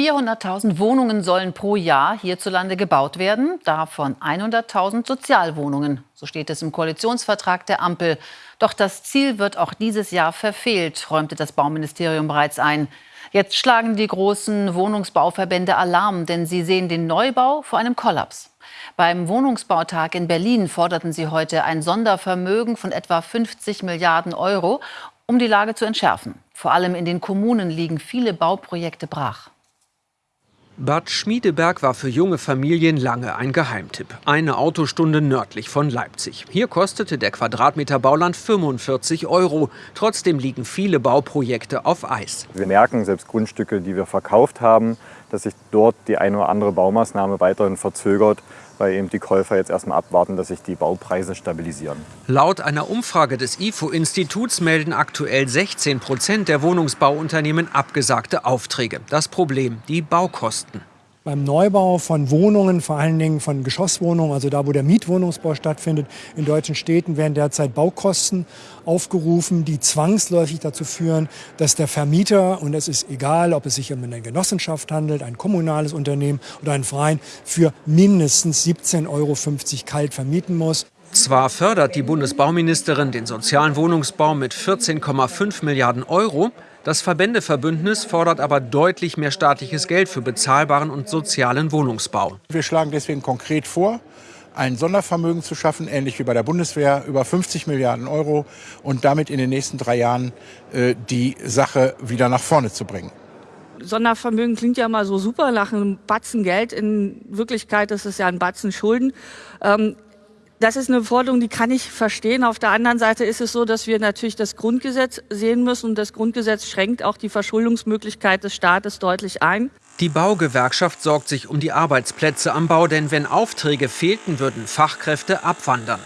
400.000 Wohnungen sollen pro Jahr hierzulande gebaut werden, davon 100.000 Sozialwohnungen. So steht es im Koalitionsvertrag der Ampel. Doch das Ziel wird auch dieses Jahr verfehlt, räumte das Bauministerium bereits ein. Jetzt schlagen die großen Wohnungsbauverbände Alarm, denn sie sehen den Neubau vor einem Kollaps. Beim Wohnungsbautag in Berlin forderten sie heute ein Sondervermögen von etwa 50 Milliarden Euro, um die Lage zu entschärfen. Vor allem in den Kommunen liegen viele Bauprojekte brach. Bad Schmiedeberg war für junge Familien lange ein Geheimtipp. Eine Autostunde nördlich von Leipzig. Hier kostete der Quadratmeter Bauland 45 Euro. Trotzdem liegen viele Bauprojekte auf Eis. Wir merken, selbst Grundstücke, die wir verkauft haben, dass sich dort die eine oder andere Baumaßnahme weiterhin verzögert weil eben die Käufer jetzt erstmal abwarten, dass sich die Baupreise stabilisieren. Laut einer Umfrage des IFO-Instituts melden aktuell 16 Prozent der Wohnungsbauunternehmen abgesagte Aufträge. Das Problem, die Baukosten beim Neubau von Wohnungen, vor allen Dingen von Geschosswohnungen, also da, wo der Mietwohnungsbau stattfindet, in deutschen Städten werden derzeit Baukosten aufgerufen, die zwangsläufig dazu führen, dass der Vermieter, und es ist egal, ob es sich um eine Genossenschaft handelt, ein kommunales Unternehmen oder ein Verein, für mindestens 17,50 Euro kalt vermieten muss. Zwar fördert die Bundesbauministerin den sozialen Wohnungsbau mit 14,5 Milliarden Euro, das Verbändeverbündnis fordert aber deutlich mehr staatliches Geld für bezahlbaren und sozialen Wohnungsbau. Wir schlagen deswegen konkret vor, ein Sondervermögen zu schaffen, ähnlich wie bei der Bundeswehr, über 50 Milliarden Euro und damit in den nächsten drei Jahren äh, die Sache wieder nach vorne zu bringen. Sondervermögen klingt ja mal so super nach einem Batzen Geld. In Wirklichkeit ist es ja ein Batzen Schulden. Ähm, das ist eine Forderung, die kann ich verstehen. Auf der anderen Seite ist es so, dass wir natürlich das Grundgesetz sehen müssen. Und das Grundgesetz schränkt auch die Verschuldungsmöglichkeit des Staates deutlich ein. Die Baugewerkschaft sorgt sich um die Arbeitsplätze am Bau, denn wenn Aufträge fehlten, würden Fachkräfte abwandern.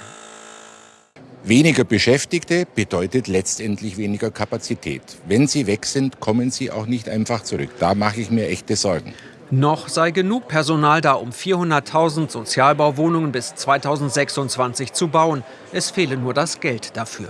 Weniger Beschäftigte bedeutet letztendlich weniger Kapazität. Wenn sie weg sind, kommen sie auch nicht einfach zurück. Da mache ich mir echte Sorgen. Noch sei genug Personal da, um 400.000 Sozialbauwohnungen bis 2026 zu bauen. Es fehle nur das Geld dafür.